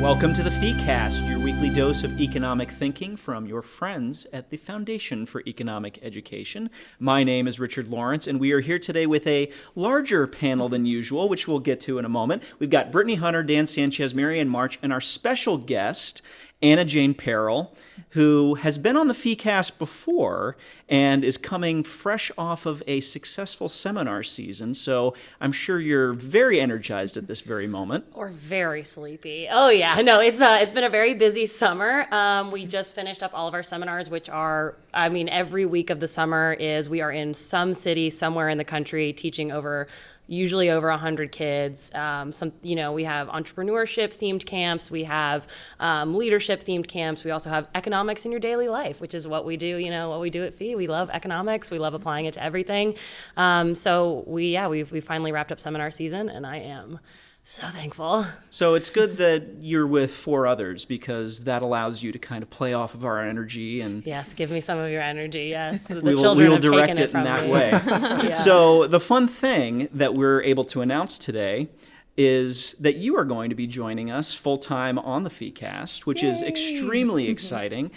Welcome to the FeeCast, your weekly dose of economic thinking from your friends at the Foundation for Economic Education. My name is Richard Lorenc, and we are here today with a larger panel than usual, which we'll get to in a moment. We've got Brittany Hunter, Dan Sanchez, Marianne March, and our special guest, Anna Jane Peril, who has been on the FeeCast before and is coming fresh off of a successful seminar season. So I'm sure you're very energized at this very moment. Or very sleepy. Oh yeah, no, it's uh, it's been a very busy summer. Um, we just finished up all of our seminars, which are, I mean, every week of the summer is we are in some city somewhere in the country teaching over usually over 100 kids. Um, some you know we have entrepreneurship themed camps. We have um, leadership themed camps. We also have economics in your daily life which is what we do you know what we do at fee. We love economics. We love applying it to everything. Um, so we yeah we've, we finally wrapped up seminar season and i am so thankful. So it's good that you're with four others because that allows you to kind of play off of our energy and yes, give me some of your energy. Yes, the we will, children we will have direct taken it, in that me. way. Yeah. So the fun thing that we're able to announce today is that you are going to be joining us full time on the FeeCast, which is extremely exciting.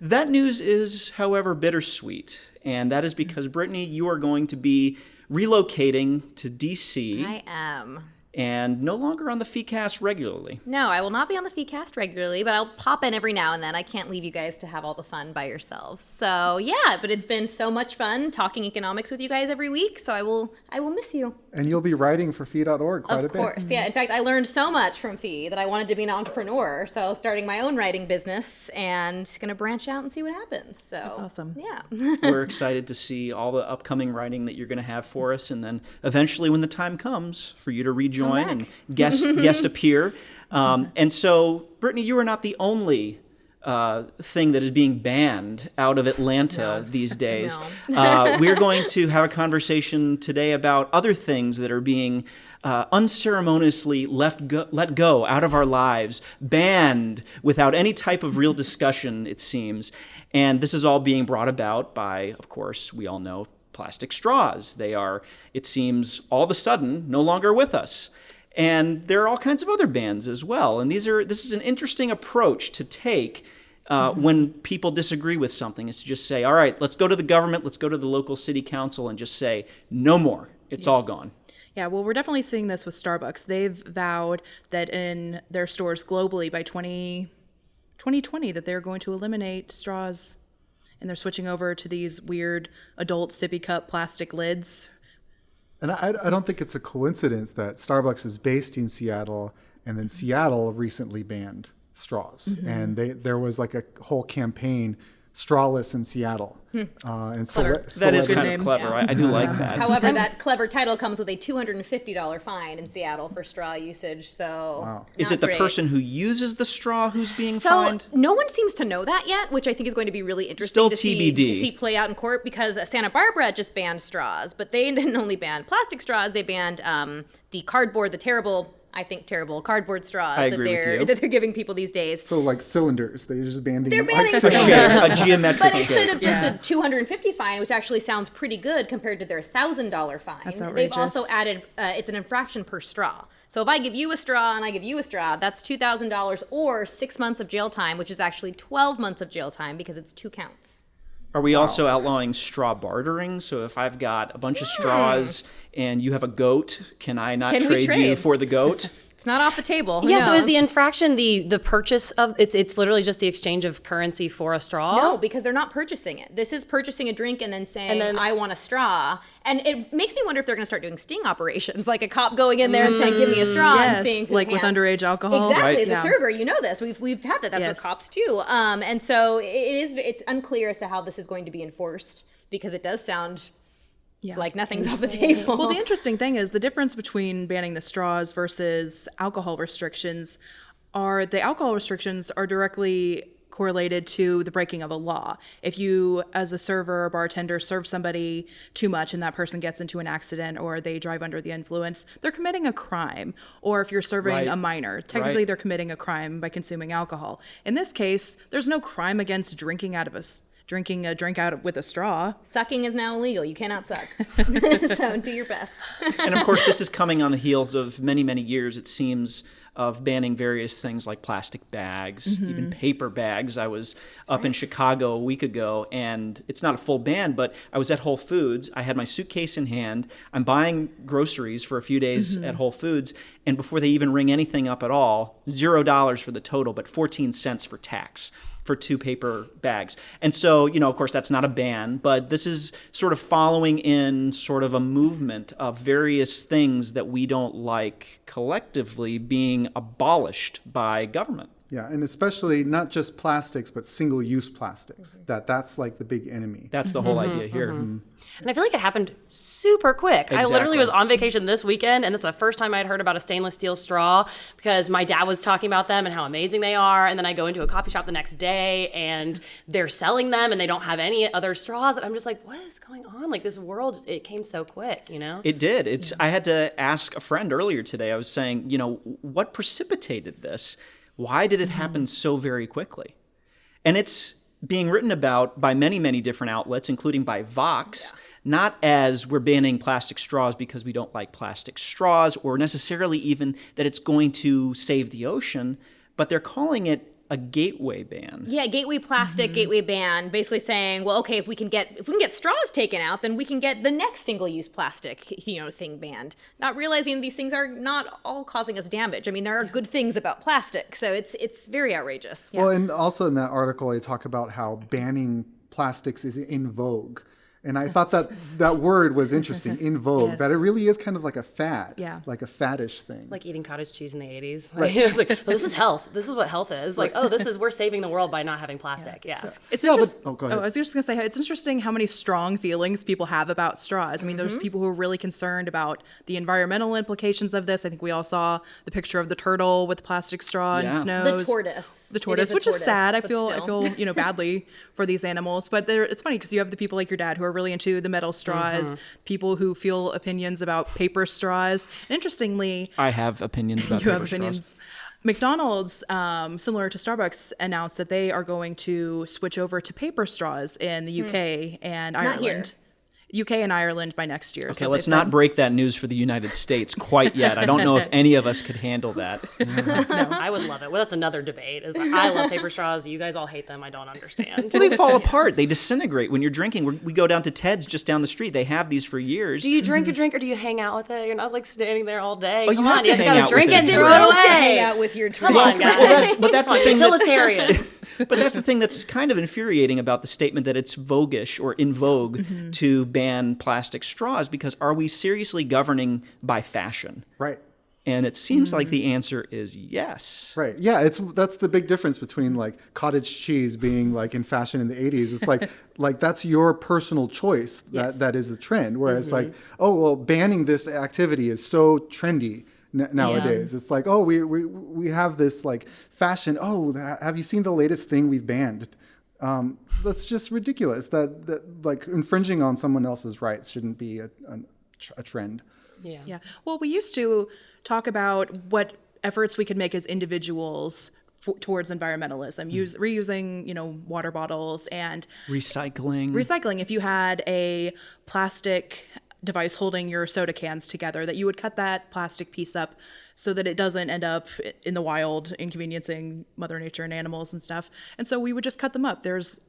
That news is, however, bittersweet, and that is because Brittany, you are going to be relocating to DC I am. And no longer on the FeeCast regularly. No, I will not be on the FeeCast regularly, but I'll pop in every now and then. I can't leave you guys to have all the fun by yourselves. So yeah, but it's been so much fun talking economics with you guys every week. So I will, I will miss you. And you'll be writing for fee.org quite Of a bit. Of course, yeah. In fact, I learned so much from Fee that I wanted to be an entrepreneur. So starting my own writing business and gonna branch out and see what happens. So that's awesome. Yeah. We're excited to see all the upcoming writing that you're going to have for us, and then eventually, when the time comes for you to rejoin and guest guest appear. Um, and so, Brittany, you are not the only. Uh, thing that is being banned out of Atlanta these days. uh, we're going to have a conversation today about other things that are being uh, unceremoniously left go, let go out of our lives, banned without any type of real discussion, it seems. And this is all being brought about by, of course, we all know plastic straws. They are, it seems, all of a sudden no longer with us. And there are all kinds of other bans as well. And these are this is an interesting approach to take uh, when people disagree with something. Is to just say, all right, let's go to the government, let's go to the local city council, and just say, no more. It's all gone. Yeah, well, we're definitely seeing this with Starbucks. They've vowed that in their stores globally by 20, 2020 that they're going to eliminate straws and they're switching over to these weird adult sippy cup plastic lids. And I, I don't think it's a coincidence that Starbucks is based in Seattle, and then Seattle recently banned straws, Mm-hmm. and they there was like a whole campaign, strawless in Seattle, uh, and cele- That is celeb- kind name. of clever. I, I do like that. However, that clever title comes with a two hundred and fifty dollar fine in Seattle for straw usage. So Is not it the great. person who uses the straw who's being So fined? no one seems to know that yet, which I think is going to be really interesting Still to, see, to see play out in court because uh, Santa Barbara just banned straws, but they didn't only ban plastic straws; they banned um, the cardboard, the terrible, I think, terrible cardboard straws that they're that they're giving people these days. So like cylinders, they're just banning. They're like banning cylinders. cylinders. a geometric But instead shape. of just Yeah. a 250 fine, which actually sounds pretty good compared to their thousand dollar fine, That's they've also added uh, it's an infraction per straw. So if I give you a straw and I give you a straw, that's two thousand dollars or six months of jail time, which is actually 12 months of jail time because it's two counts. Are we also outlawing straw bartering? So if I've got a bunch of hmm. straws and you have a goat, can I not we trade, you for the goat? It's not off the table. Who Yeah, so is the infraction the the purchase of it's it's literally just the exchange of currency for a straw? No, because they're not purchasing it. This is purchasing a drink and then saying, And then- I want a straw. And it makes me wonder if they're going to start doing sting operations, like a cop going in there and saying, give me a straw and Yes, seeing who like with underage alcohol. Exactly. Right. As a Yeah. server, you know this. We've, we've had that. That's Yes. what cops do. Um, and so it is, it's unclear as to how this is going to be enforced because it does sound Yeah. like nothing's off the table. Well, the interesting thing is the difference between banning the straws versus alcohol restrictions are the alcohol restrictions are directly correlated to the breaking of a law. If you, as a server or bartender, serve somebody too much and that person gets into an accident or they drive under the influence, they're committing a crime. Or if you're serving Right. a minor, technically Right. they're committing a crime by consuming alcohol. In this case, there's no crime against drinking out of a s- drinking a drink out with a straw. Sucking is now illegal. You cannot suck. so do your best. and of course, this is coming on the heels of many, many years, it seems, of banning various things like plastic bags, mm-hmm. even paper bags. I was up in Chicago a week ago, and it's not a full ban, but I was at Whole Foods. I had my suitcase in hand. I'm buying groceries for a few days mm-hmm. at Whole Foods, and before they even ring anything up at all, zero dollars for the total, but 14 cents for tax for two paper bags. And so, you know, of course, that's not a ban, but this is sort of following in sort of a movement of various things that we don't like collectively being abolished by government. Yeah, and especially not just plastics, but single-use plastics. That that's like the big enemy. That's the whole mm-hmm, idea here. Mm-hmm. Mm-hmm. And I feel like it happened super quick. I literally was on vacation this weekend, and it's the first time I'd heard about a stainless steel straw because my dad was talking about them and how amazing they are. And then I go into a coffee shop the next day, and they're selling them, and they don't have any other straws. And I'm just like, what is going on? Like this world, just, it came so quick, you know? It did. It's. I had to ask a friend earlier today. I was saying, you know, what precipitated this? Why did it happen mm-hmm. so very quickly? And it's being written about by many, many different outlets, including by Vox, not as we're banning plastic straws because we don't like plastic straws, or necessarily even that it's going to save the ocean, but they're calling it a gateway ban. Yeah, gateway plastic, mm-hmm. gateway ban, basically saying, well, okay, if we can get if we can get straws taken out, then we can get the next single-use plastic, you know, thing banned. Not realizing these things are not all causing us damage. I mean, there are good things about plastic, so it's it's very outrageous. Well, and also in that article, they talk about how banning plastics is in vogue. And I thought that that word was interesting, in vogue, that it really is kind of like a fad, Yeah. like a faddish thing. Like eating cottage cheese in the 80s. Like, it was like, oh, this is health. This is what health is. Like, oh, this is, we're saving the world by not having plastic. Yeah. It's Yeah, but- oh, go ahead. Oh, I was just gonna say it's interesting how many strong feelings people have about straws. I mean, there's mm-hmm. people who are really concerned about the environmental implications of this. I think we all saw the picture of the turtle with the plastic straw Yeah. and The snows. The tortoise. The tortoise, is a which is sad. I but feel I feel you know badly for these animals, but it's funny because you have the people like your dad who are really into the metal straws, people who feel opinions about paper straws. And interestingly, I have opinions about you have paper straws. opinions. McDonald's, um, similar to Starbucks, announced that they are going to switch over to paper straws in the UK and Hmm. Not here. Ireland. UK and Ireland by next year. Okay, let's not break that news for the United States quite yet. I don't know if any of us could handle that. No, I would love it. Well, that's another debate. Is I love paper straws. You guys all hate them. I don't understand. Well, they fall apart. They disintegrate when you're drinking. We're, we go down to Ted's just down the street. They have these for years. Do you drink a drink or do you hang out with it? You're not like standing there all day. Oh, you Come have on, to you just hang gotta out drink with it and throw it away. hang out with your Come drink. on, guys. well, that's but that's the thing. That, but that's the thing that's kind of infuriating about the statement that it's voguish or in vogue Mm-hmm. to ban plastic straws because are we seriously governing by fashion? right. And it seems like Mm-hmm. the answer is yes. Right. Yeah, it's that's the big difference between like cottage cheese being like in fashion in the 80s. It's like like that's your personal choice that Yes. that is the trend. Whereas like, Mm-hmm. oh well, banning this activity is so trendy n- nowadays. It's like, oh, we we we have this like fashion. Oh, have you seen the latest thing we've banned? Um, that's just ridiculous. That that like infringing on someone else's rights shouldn't be a, a, a trend. Yeah. Yeah. Well, we used to talk about what efforts we could make as individuals for, towards environmentalism, use reusing, you know, water bottles and Recycling. recycling. If you had a plastic device holding your soda cans together, that you would cut that plastic piece up so that it doesn't end up in the wild, inconveniencing Mother Nature and animals and stuff. And so we would just cut them up. There's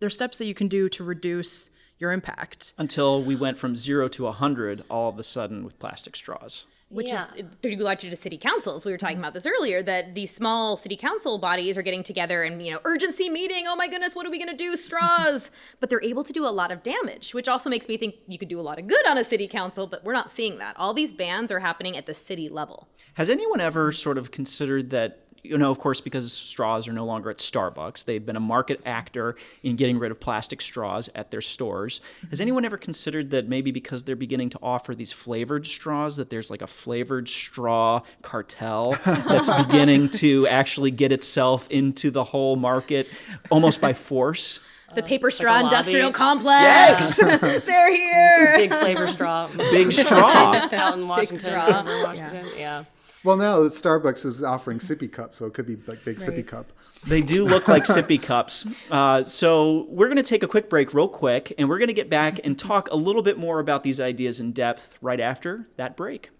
there's steps that you can do to reduce your impact. until we went from zero to 100 all of a sudden with plastic straws. Which Yeah. is pretty largely to city councils. We were talking about this earlier that these small city council bodies are getting together and you know urgency meeting. Oh my goodness, what are we going to do? Straws, but they're able to do a lot of damage, which also makes me think you could do a lot of good on a city council. But we're not seeing that. All these bans are happening at the city level. Has anyone ever sort of considered that, you know, of course, because straws are no longer at Starbucks, they've been a market actor in getting rid of plastic straws at their stores. Has anyone ever considered that maybe because they're beginning to offer these flavored straws, that there's like a flavored straw cartel that's beginning to actually get itself into the whole market almost by force? The paper straw lobby. industrial complex. Yes, they're here. Big flavor straw. Big straw. Out in Washington. straw. over in Washington. Yeah. Well, now Starbucks is offering sippy cups, so it could be like big sippy cup. They do look like sippy cups. Uh, so we're going to take a quick break, real quick, and we're going to get back and talk a little bit more about these ideas in depth right after that break.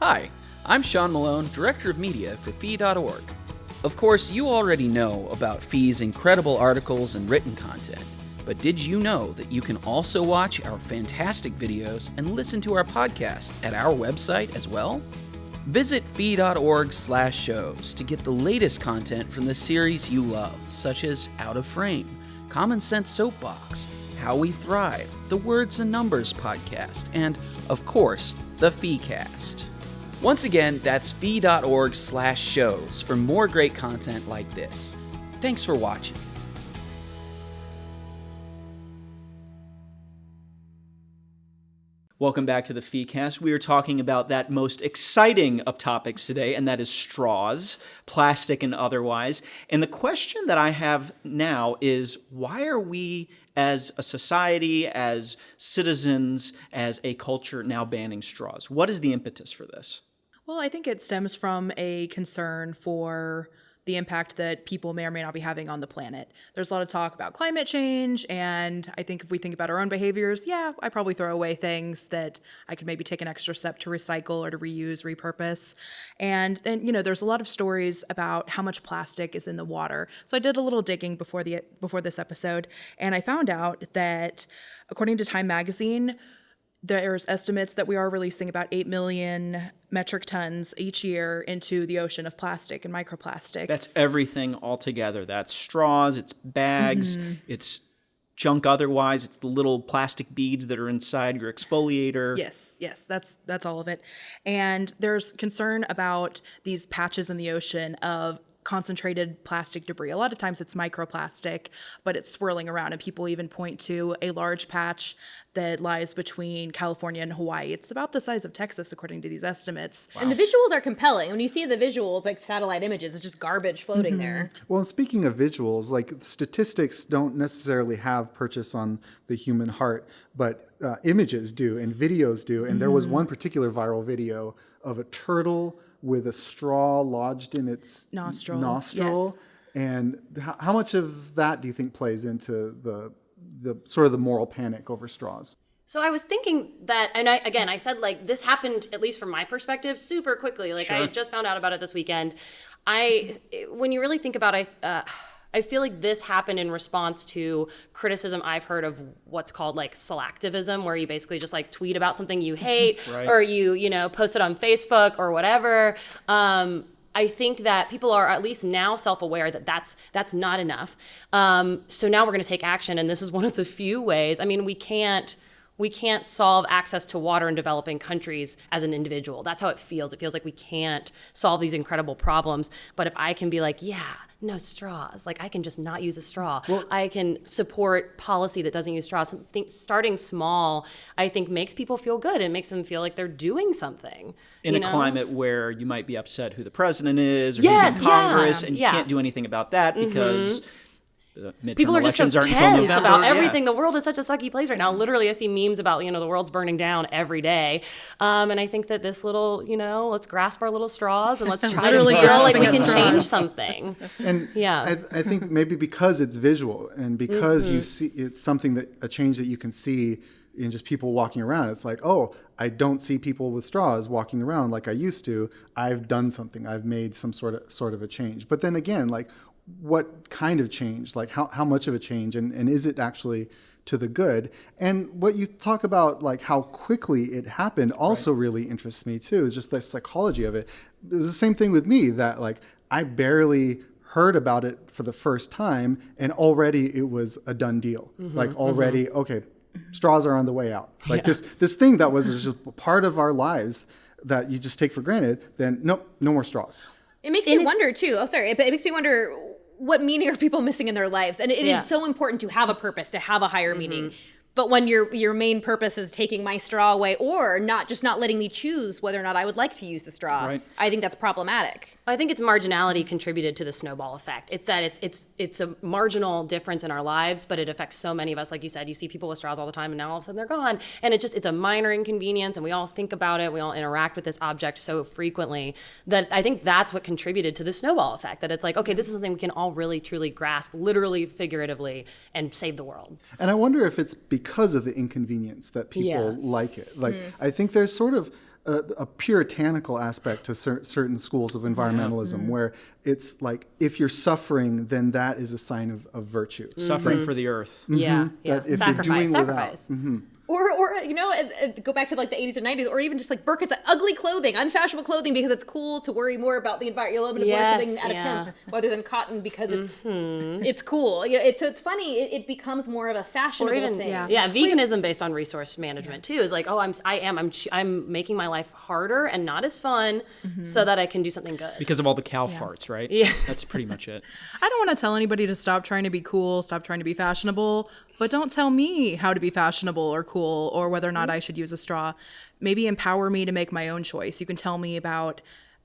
Hi, I'm Sean Malone, Director of Media for Fee.org. Of course, you already know about Fee's incredible articles and written content, but did you know that you can also watch our fantastic videos and listen to our podcast at our website as well? Visit fee.org slash shows to get the latest content from the series you love, such as Out of Frame, Common Sense Soapbox, How We Thrive, the Words and Numbers podcast, and, of course, the FeeCast. Once again, that's fee.org slash shows for more great content like this. Thanks for watching. Welcome back to the FeeCast. We are talking about that most exciting of topics today, and that is straws, plastic and otherwise. And the question that I have now is why are we, as a society, as citizens, as a culture, now banning straws? What is the impetus for this? Well, I think it stems from a concern for the impact that people may or may not be having on the planet. There's a lot of talk about climate change, and I think if we think about our own behaviors, yeah, I probably throw away things that I could maybe take an extra step to recycle or to reuse, repurpose. And then, you know, there's a lot of stories about how much plastic is in the water. So I did a little digging before the before this episode, and I found out that according to Time magazine, there's estimates that we are releasing about 8 million metric tons each year into the ocean of plastic and microplastics. That's everything altogether. That's straws, it's bags, mm-hmm. it's junk otherwise, it's the little plastic beads that are inside your exfoliator. Yes, yes, that's that's all of it. And there's concern about these patches in the ocean of concentrated plastic debris. A lot of times it's microplastic, but it's swirling around and people even point to a large patch that lies between California and Hawaii. It's about the size of Texas according to these estimates. And the visuals are compelling. When you see the visuals, like satellite images, it's just garbage floating there. Well, and speaking of visuals, like statistics don't necessarily have purchase on the human heart, but uh, images do and videos do. And there was one particular viral video of a turtle with a straw lodged in its Nostril, nostril. yes. And how, how much of that do you think plays into the the sort of the moral panic over straws? So I was thinking that, and I again, I said like this happened at least from my perspective super quickly. Like I just found out about it this weekend. I, when you really think about it, uh, I feel like this happened in response to criticism I've heard of what's called like slacktivism, where you basically just like tweet about something you hate, or you you know post it on Facebook or whatever. Um, I think that people are at least now self-aware that that's that's not enough. Um, so now we're going to take action, and this is one of the few ways. I mean, we can't we can't solve access to water in developing countries as an individual. That's how it feels. It feels like we can't solve these incredible problems. But if I can be like, yeah, no straws, like I can just not use a straw. I can support policy that doesn't use straws. Think, starting small, I think, makes people feel good. It makes them feel like they're doing something. in a know? climate where you might be upset who the president is or Yes, who's in yeah, Congress, and you yeah. Mm-hmm. can't do anything about that because the midterm people are just so aren't tense November. about Yeah. everything. The world is such a sucky place right now. Literally, I see memes about you know the world's burning down every day, um, and I think that this little you know let's grasp our little straws and let's try Literally to Literally feel like we can at change something. And Yeah. I, I think maybe because it's visual and because Mm-hmm. you see it's something that a change that you can see in just people walking around. It's like, oh, I don't see people with straws walking around like I used to. I've done something. I've made some sort of sort of a change. But then again, like what kind of change? Like how, how much of a change and, and is it actually to the good? And what you talk about like how quickly it happened also really interests me too. Is just the psychology of it. It was the same thing with me that like I barely heard about it for the first time and already it was a done deal mm-hmm, like mm-hmm. already okay straws are on the way out like this this thing that was just part of our lives that you just take for granted then nope no more straws It makes me wonder too. Oh, sorry. It, it makes me wonder what meaning are people missing in their lives, and it is Yeah. so important to have a purpose, to have a higher meaning. Mm-hmm. But when your your main purpose is taking my straw away, or not just not letting me choose whether or not I would like to use the straw, Right. I think that's problematic. I think it's marginality contributed to the snowball effect. It's that it's it's it's a marginal difference in our lives, but it affects so many of us. Like you said, you see people with straws all the time, and now all of a sudden they're gone. And it's just it's a minor inconvenience, and we all think about it. We all interact with this object so frequently that I think that's what contributed to the snowball effect. That it's like, okay, this is something we can all really truly grasp, literally, figuratively, and save the world. And I wonder if it's because of the inconvenience that people Yeah. like it. Like, hmm. I think there's sort of a, a puritanical aspect to cer- certain schools of environmentalism hmm. where it's like, if you're suffering, then that is a sign of, of virtue. Suffering hmm. for the earth. Yeah, yeah. That if you're Sacrifice, doing without- sacrifice. Mm-hmm. Or, or you know, and, and go back to like the 80s and 90s, or even just like Burkett's ugly clothing, unfashionable clothing, because it's cool to worry more about the environment. You'll live in a Yes, something out yeah. Mm-hmm. of hemp rather than cotton because it's it's cool. You know, it's so it's funny. It, it becomes more of a fashionable or even thing. yeah, yeah veganism based on resource management too is like oh i'm i am i'm i'm making my life harder and not as fun so that i can do something good Because of all the cow farts, right? Yeah. That's pretty much it. I don't want to tell anybody to stop trying to be cool, stop trying to be fashionable, but don't tell me how to be fashionable or cool or whether or not I should use a straw. Maybe empower me to make my own choice. You can tell me about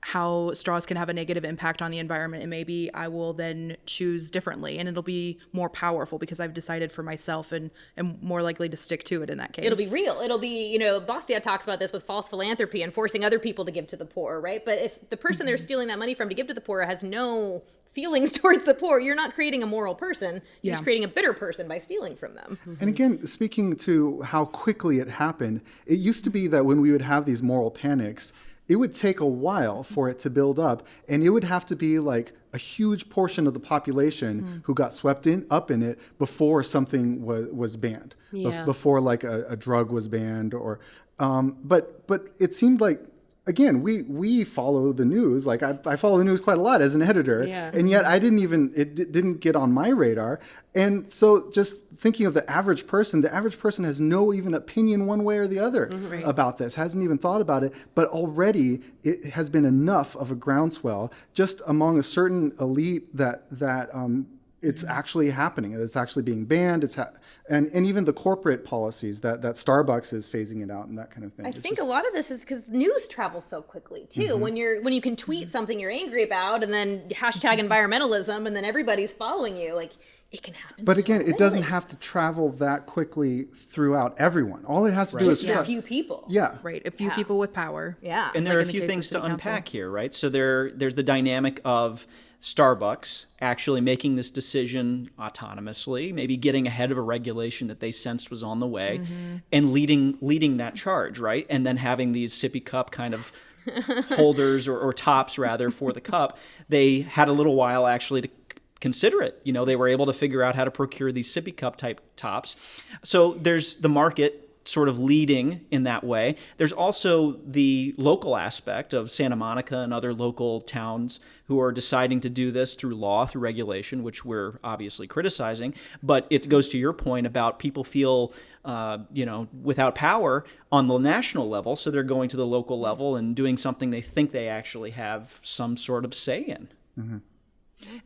how straws can have a negative impact on the environment and maybe I will then choose differently and it'll be more powerful because I've decided for myself and am more likely to stick to it in that case. It'll be real. It'll be, you know, Bastiat talks about this with false philanthropy and forcing other people to give to the poor, right? But if the person Mm-hmm. they're stealing that money from to give to the poor has no feelings towards the poor, you're not creating a moral person. You're just creating a bitter person by stealing from them. And again, speaking to how quickly it happened, it used to be that when we would have these moral panics, it would take a while for it to build up, and it would have to be like a huge portion of the population who got swept in up in it before something was was banned, bef- Yeah. before like a, a drug was banned, or um, but but it seemed like. Again, we we follow the news. Like I, I follow the news quite a lot as an editor, Yeah. and yet I didn't even it d- didn't get on my radar. And so, just thinking of the average person, the average person has no even opinion one way or the other about this. Hasn't even thought about it, but already it has been enough of a groundswell just among a certain elite that that um, it's actually happening. It's actually being banned. It's ha- and and even the corporate policies that that Starbucks is phasing it out and that kind of thing. I It's think just- a lot of this is because news travels so quickly too. Mm-hmm. When you're when you can tweet something you're angry about and then hashtag environmentalism and then everybody's following you, like it can happen. But so again, it doesn't have to travel that quickly throughout everyone. All it has to do is just a few people. yeah. right. A few people with power. Yeah. And there Like are a few case things to council. unpack here, right? So there, there's the dynamic of Starbucks actually making this decision autonomously, maybe getting ahead of a regulation that they sensed was on the way, Mm-hmm. and leading leading that charge, right? And then having these sippy cup kind of holders or, or tops rather for the cup. They had a little while actually to consider it. You know, they were able to figure out how to procure these sippy cup type tops. So there's the market sort of leading in that way. There's also the local aspect of Santa Monica and other local towns who are deciding to do this through law, through regulation, which we're obviously criticizing. But it goes to your point about people feel, uh, you know, without power on the national level, so they're going to the local level and doing something they think they actually have some sort of say in.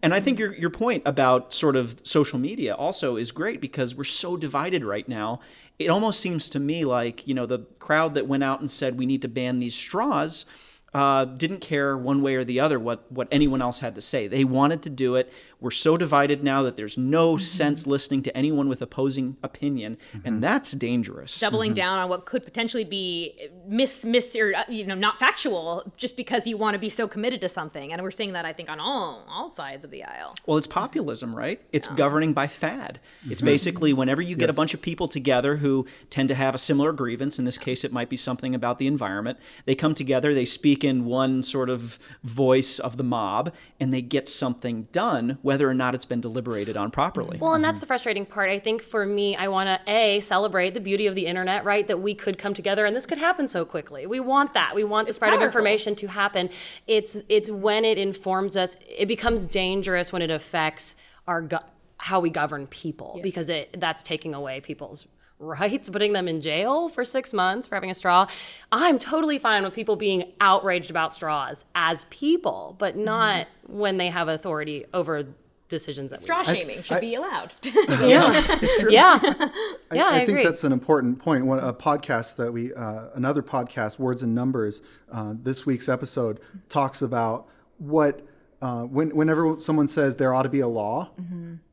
And I think your your point about sort of social media also is great because we're so divided right now. It almost seems to me like you know the crowd that went out and said we need to ban these straws uh, didn't care one way or the other what what anyone else had to say. They wanted to do it. We're so divided now that there's no mm-hmm. sense listening to anyone with opposing opinion, and mm-hmm. that's dangerous. doubling mm-hmm. down on what could potentially be miss miss or uh, you know not factual just because you want to be so committed to something and we're seeing that i think on all all sides of the aisle. Well, it's populism, right? It's governing by fad. It's basically whenever you get a bunch of people together who tend to have a similar grievance, in this case, it might be something about the environment, they come together, they speak in one sort of voice of the mob, and they get something done, whether or not it's been deliberated on properly. Well, and that's the frustrating part. I think for me, I want to a celebrate the beauty of the internet, right? That we could come together and this could happen so quickly. We want that. We want the spread of information to happen. It's it's when it informs us. It becomes dangerous when it affects our go- how we govern people because it that's taking away people's rights, putting them in jail for six months for having a straw. I'm totally fine with people being outraged about straws as people, but not when they have authority over decisions that Straw we shaming should be allowed. yeah yeah yeah I, I, think agree that's an important point. One a podcast that we, uh, another podcast, Words and Numbers. Uh, this week's episode talks about what uh, when, whenever someone says there ought to be a law,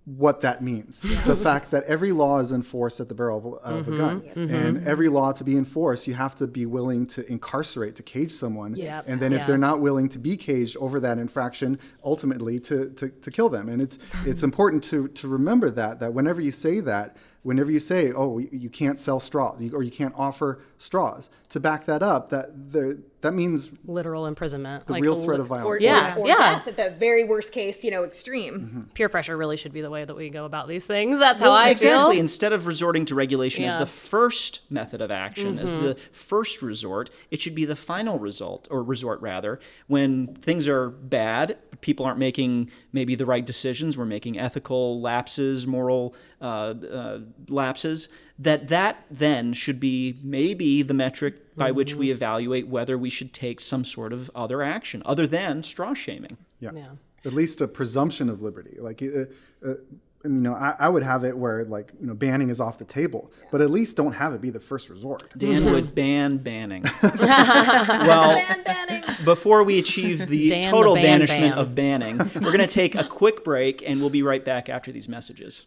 what that means. The fact that every law is enforced at the barrel of, a- of a mm-hmm. gun, mm-hmm. and every law to be enforced, you have to be willing to incarcerate, to cage someone, Yes. and then if they're not willing to be caged over that infraction, ultimately to, to, to kill them. And it's it's important to to remember that that whenever you say that, whenever you say, oh, you you can't sell straws or you can't offer straws, to back that up, that there that means literal imprisonment the like real li- threat of or, violence. Yeah, or, or yeah. death at the very worst case, you know, extreme. Mm-hmm. peer pressure really should be the way that we go about these things that's how Well, I exactly. feel Instead of resorting to regulation as the first method of action, as Mm-hmm. the first resort, it should be the final result, or resort rather, when things are bad, people aren't making maybe the right decisions, we're making ethical lapses, moral uh, uh, lapses. That that then should be maybe the metric by which Mm-hmm. we evaluate whether we should take some sort of other action other than straw shaming. Yeah. Yeah. At least a presumption of liberty. Like, uh, uh, I you know, I, I would have it where like you know banning is off the table, but at least don't have it be the first resort. Dan would ban banning. well, Ban banning. before we achieve the Dan the total ban banishment ban. of banning, we're going to take a quick break and we'll be right back after these messages.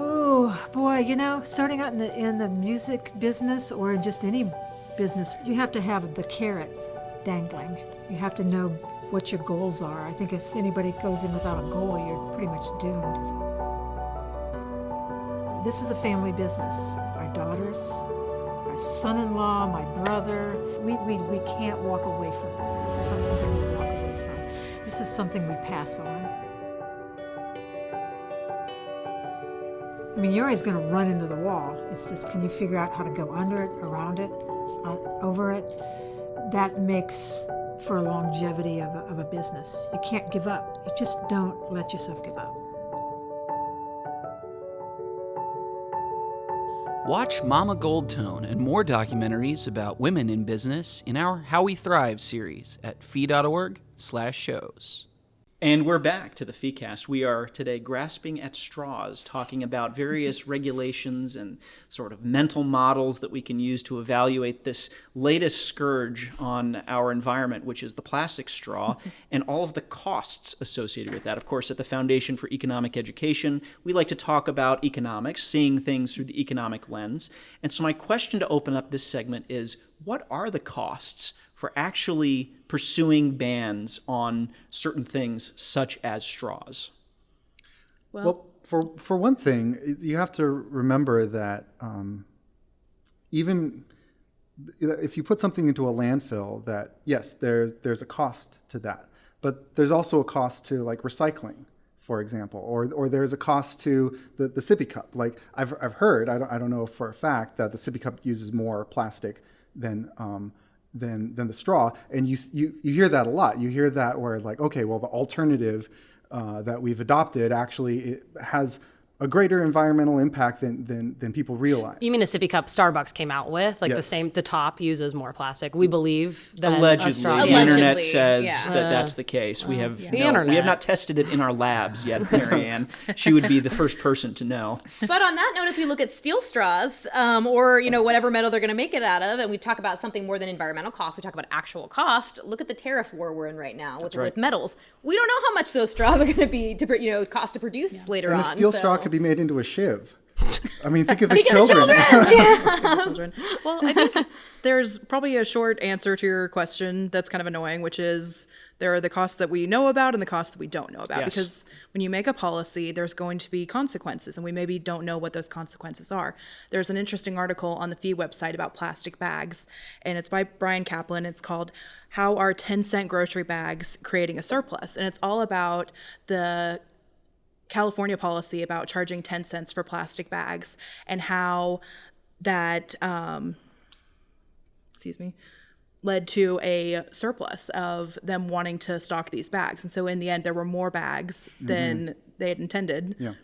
Oh boy, you know, starting out in the in the music business or in just any business, you have to have the carrot dangling. You have to know what your goals are. I think if anybody goes in without a goal, you're pretty much doomed. This is a family business. Our daughters, our son-in-law, my brother, we, we, we can't walk away from this. This is not something we walk away from. This is something we pass on. I mean, you're always going to run into the wall. It's just, can you figure out how to go under it, around it, uh, over it? That makes for longevity of a, of a business. You can't give up. You just don't let yourself give up. Watch Mama Goldtone and more documentaries about women in business in our How We Thrive series at fee.org/shows. And we're back to the FeeCast. We are today grasping at straws, talking about various regulations and sort of mental models that we can use to evaluate this latest scourge on our environment, which is the plastic straw, and all of the costs associated with that. Of course, at the Foundation for Economic Education, we like to talk about economics, seeing things through the economic lens. And so, my question to open up this segment is what are the costs for actually pursuing bans on certain things such as straws. Well, for for one thing, you have to remember that um, even if you put something into a landfill, that yes, there there's a cost to that, but there's also a cost to like recycling, for example, or or there's a cost to the, the sippy cup. Like I've I've heard, I don't I don't know for a fact that the sippy cup uses more plastic than um, than than the straw, and you you you hear that a lot. You hear that where like okay, well the alternative uh, that we've adopted actually it has a greater environmental impact than than, than people realize. You mean a sippy cup Starbucks came out with? Like the same, the top uses more plastic. We believe that a Allegedly, the Yeah. internet says yeah. that that's the case. We have The no- we have not tested it in our labs yet, Marianne. she would be the first person to know. But on that note, if we look at steel straws, um, or you know whatever metal they're going to make it out of, and we talk about something more than environmental cost, we talk about actual cost. Look at the tariff war we're in right now with, right. with metals. We don't know how much those straws are going to be to you know cost to produce later and on. a steel so- straw could be made into a shiv. I mean, think of the Speaking of children. children. Well, I think there's probably a short answer to your question that's kind of annoying, which is there are the costs that we know about and the costs that we don't know about. Yes. Because when you make a policy, there's going to be consequences, and we maybe don't know what those consequences are. There's an interesting article on the Fee website about plastic bags, and it's by Brian Kaplan. It's called How Are 10 Cent Grocery Bags Creating a Surplus? And it's all about the California policy about charging 10 cents for plastic bags and how that, um, excuse me, led to a surplus of them wanting to stock these bags. And so in the end, there were more bags mm-hmm. than they had intended. Yeah.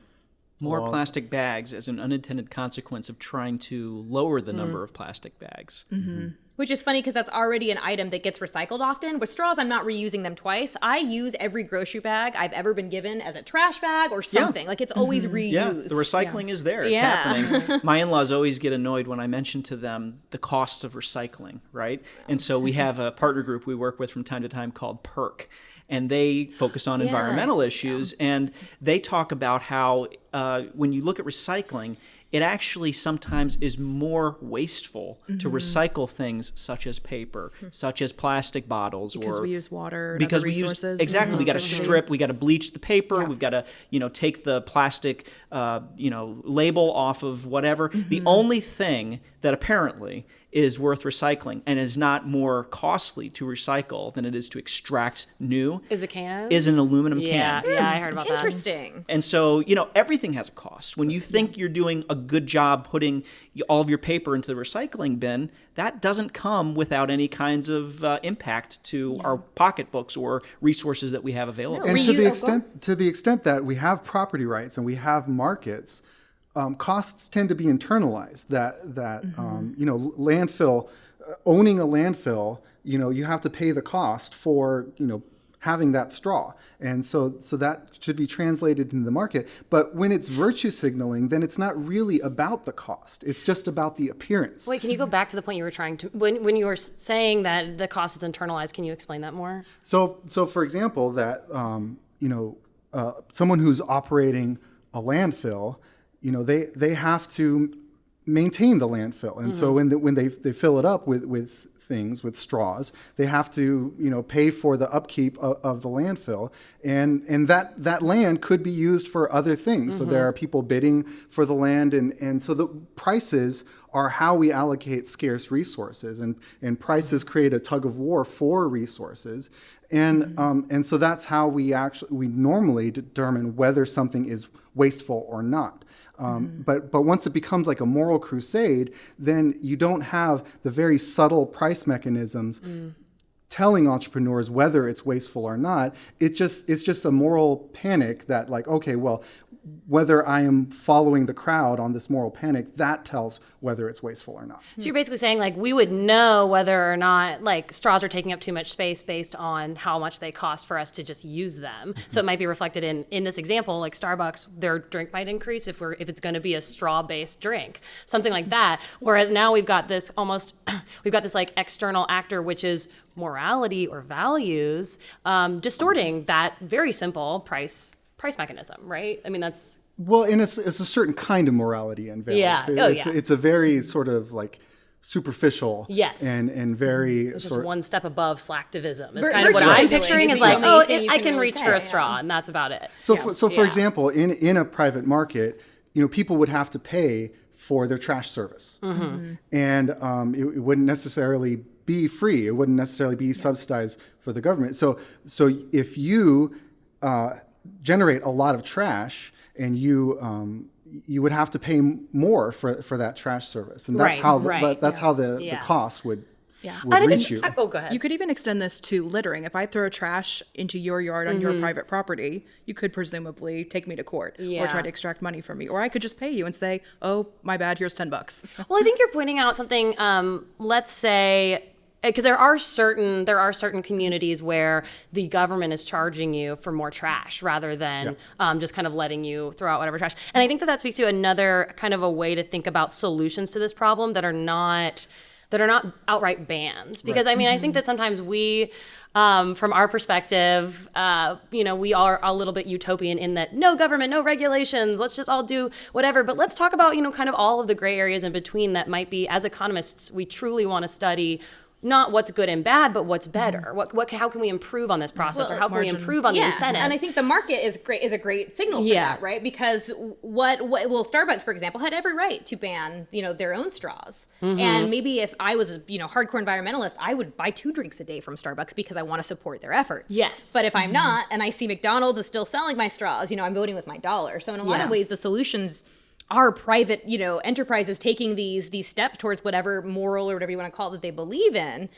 More plastic bags as an unintended consequence of trying to lower the mm-hmm. number of plastic bags. Mm-hmm. Which is funny because that's already an item that gets recycled often. With straws, I'm not reusing them twice. I use every grocery bag I've ever been given as a trash bag or something. Like it's always reused. Yeah, the recycling is there. It's Yeah. happening. My in-laws always get annoyed when I mention to them the costs of recycling, right? And so we have a partner group we work with from time to time called PERC, and they focus on environmental issues, and they talk about how uh, when you look at recycling, it actually sometimes is more wasteful to recycle things such as paper, such as plastic bottles, Because or we use water and because we use resources. exactly. We got to strip. We got to bleach the paper. Yeah. We've got to you know take the plastic uh, you know label off of whatever. The Mm-hmm. only thing that apparently is worth recycling and is not more costly to recycle than it is to extract new Is a can? is an aluminum yeah, can. yeah, I heard about that. Interesting. And so, you know, everything has a cost. When you think you're doing a good job putting all of your paper into the recycling bin, that doesn't come without any kinds of uh, impact to our pocketbooks or resources that we have available. and to the extent to the extent that we have property rights and we have markets, um, costs tend to be internalized. That that um, you know landfill uh, owning a landfill, you know you have to pay the cost for you know having that straw, and so so that should be translated into the market. But when it's virtue signaling, then it's not really about the cost. It's just about the appearance. Wait, can you go back to the point you were trying to when when you were saying that the cost is internalized? Can you explain that more? So, so for example, that um, you know, uh, someone who's operating a landfill, you know, they they have to maintain the landfill, and so mm-hmm. when the, when they they fill it up with with things with straws, they have to you know pay for the upkeep of, of the landfill, and and that that land could be used for other things. So there mm-hmm. are people bidding for the land, and and so the prices are how we allocate scarce resources, and and prices mm-hmm. create a tug of war for resources, and um, and so that's how we actually we normally determine whether something is wasteful or not. Um, But but once it becomes like a moral crusade, then you don't have the very subtle price mechanisms telling entrepreneurs whether it's wasteful or not. It just it's just a moral panic that like okay, well, whether I am following the crowd on this moral panic, that tells whether it's wasteful or not. So you're basically saying like we would know whether or not like straws are taking up too much space based on how much they cost for us to just use them. So it might be reflected in in this example, like Starbucks, their drink might increase if we're if it's going to be a straw based drink, something like that. Whereas now we've got this almost we've got this like external actor, which is morality or values, um, distorting that very simple price price mechanism, right? I mean that's Well, and it's, it's a certain kind of morality and values. Yeah. It- Oh, it's, yeah. it's a very sort of like superficial. Yes. And and very just sort one step above slacktivism. It's Vir- kind of what I'm picturing is is like, oh, it, you I can can reach say, for a straw, and that's about it. So, for, so for Yeah. example, in in a private market, you know, people would have to pay for their trash service, Mm-hmm. and um, it, it wouldn't necessarily be free. It wouldn't necessarily be subsidized for the government. So, so if you uh, generate a lot of trash and you um, you would have to pay more for, for that trash service, and that's Right, how the, right, that's how the, Yeah. the cost would Yeah. would I reach think, you. I- oh, go ahead. You could even extend this to littering. If I throw trash into your yard on your private property, you could presumably take me to court or try to extract money from me. Or I could just pay you and say, "Oh, my bad. Here's ten bucks." Well, I think you're pointing out something. Um, let's say because there are certain there are certain communities where the government is charging you for more trash rather than um, just kind of letting you throw out whatever trash. And I think that that speaks to another kind of a way to think about solutions to this problem that are not that are not outright bans. Because I mean, I think that sometimes we. Um, from our perspective, uh, you know, we are a little bit utopian in that no government, no regulations, let's just all do whatever. But let's talk about, you know, kind of all of the gray areas in between that might be, as economists, we truly want to study not what's good and bad, but what's better. What, what, how can we improve on this process, or how can we improve on the incentives? And I think the market is great is a great signal for Yeah. that, right? Because what, what well, Starbucks, for example, had every right to ban, you know, their own straws. Mm-hmm. And maybe if I was, you know, hardcore environmentalist, I would buy two drinks a day from Starbucks because I want to support their efforts. Yes. But if I'm Mm-hmm. not and I see McDonald's is still selling my straws, you know, I'm voting with my dollar. So in a lot Yeah. of ways the solutions are private, you know, enterprises taking these these steps towards whatever moral or whatever you want to call it that they believe in.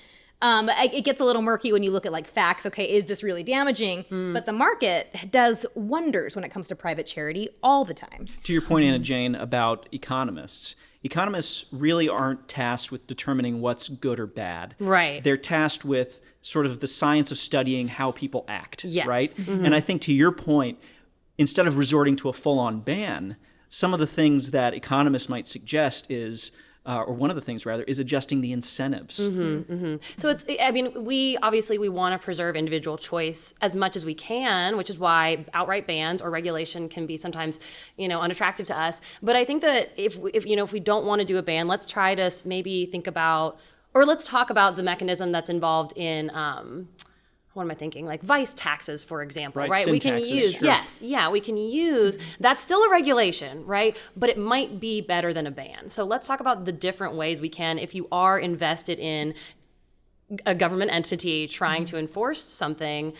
Um, it gets a little murky when you look at like facts. Okay, is this really damaging? Hmm. But the market does wonders when it comes to private charity all the time. to your point, Anna Jane, about economists, economists really aren't tasked with determining what's good or bad. Right. They're tasked with sort of the science of studying how people act. Yes. Right. And I think to your point, instead of resorting to a full-on ban, some of the things that economists might suggest is. Uh, or one of the things rather is adjusting the incentives. So it's, I mean, we obviously we want to preserve individual choice as much as we can, which is why outright bans or regulation can be sometimes, you know, unattractive to us. But I think that if, if you know, if we don't want to do a ban, let's try to maybe think about, or let's talk about the mechanism that's involved in. Um, what am I thinking? Like vice taxes, for example, Right, right? we can taxes, use, sure. yes, yeah, we can use, that's still a regulation, right? But it might be better than a ban. So let's talk about the different ways we can, if you are invested in a government entity trying to enforce something,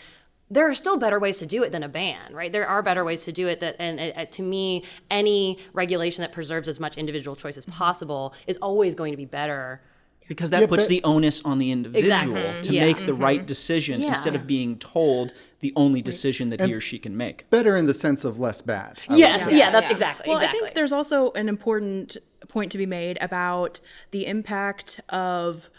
there are still better ways to do it than a ban, right? There are better ways to do it that, and uh, to me, any regulation that preserves as much individual choice as possible is always going to be better. Because that puts but- the onus on the individual Exactly. to Yeah. make the mm-hmm. right decision Yeah. instead of being told the only decision that he or she can make. Better in the sense of less bad. I Yes, yeah, that's Yeah. exactly. Well, exactly. I think there's also an important point to be made about the impact of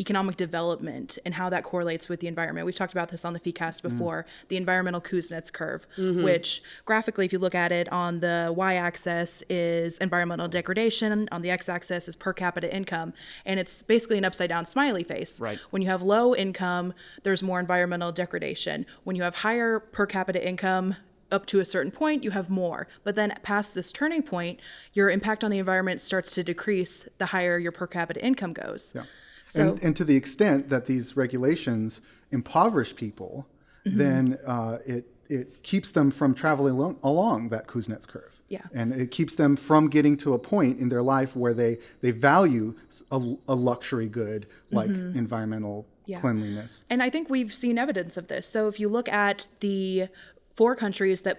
economic development and how that correlates with the environment. We've talked about this on the FEEcast mm. before, the environmental Kuznets curve, mm-hmm. which graphically, if you look at it on the y-axis is environmental degradation, on the x-axis is per capita income, and it's basically an upside down smiley face. Right. When you have low income, there's more environmental degradation. When you have higher per capita income, up to a certain point, you have more. But then past this turning point, your impact on the environment starts to decrease the higher your per capita income goes. Yeah. So- and, and to the extent that these regulations impoverish people, Mm-hmm. then uh, it it keeps them from traveling along, along that Kuznets curve. Yeah. And it keeps them from getting to a point in their life where they they value a luxury good like environmental Mm-hmm. Yeah. cleanliness. And I think we've seen evidence of this. So if you look at the four countries that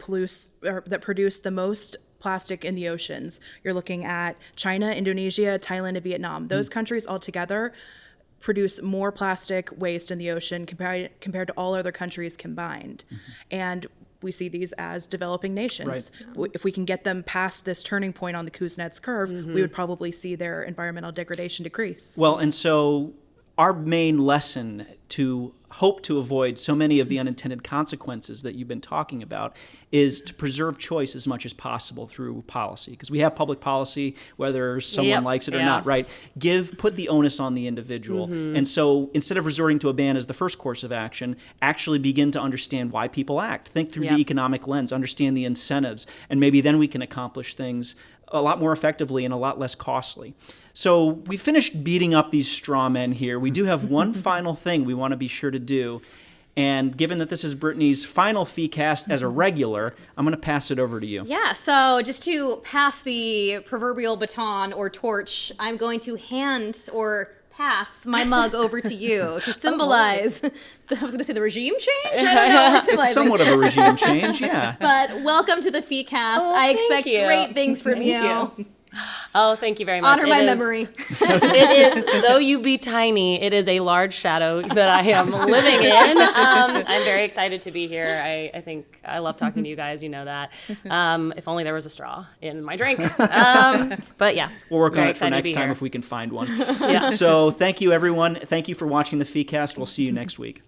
that produce the most plastic in the oceans, you're looking at China, Indonesia, Thailand, and Vietnam. Hmm. Those countries altogether produce more plastic waste in the ocean compared compared to all other countries combined. Mm-hmm. And we see these as developing nations. W If we can get them past this turning point on the Kuznets curve, we mm-hmm. would probably see their environmental degradation decrease. Well, and so our main lesson to hope to avoid so many of the unintended consequences that you've been talking about is to preserve choice as much as possible through policy. Because we have public policy whether someone Yep, likes it or yeah. not right? Give put the onus on the individual. Mm-hmm. And so instead of resorting to a ban as the first course of action actually begin to understand why people act. Think through the economic lens understand the incentives and maybe then we can accomplish things a lot more effectively and a lot less costly. So we finished beating up these straw men here. We do have one final thing we want to be sure to do. And given that this is Brittany's final fee cast as a mm-hmm. regular, I'm going to pass it over to you. Yeah, so just to pass the proverbial baton or torch, I'm going to hand or pass my mug over to you to symbolize. the, I was going to say the regime change. I don't know. It's somewhat of a regime change, yeah. But welcome to the Fee Cast. Oh, I expect you. great things from you. you. Oh, thank you very much. Honor my It is- memory. it is, though you be tiny, it is a large shadow that I am living in. Um, I'm very excited to be here. I, I think I love talking to you guys. You know that. Um, if only there was a straw in my drink. Um, but yeah, We'll work on it for next time here. if we can find one. Yeah. So thank you, everyone. Thank you for watching the fee cast. We'll see you next week.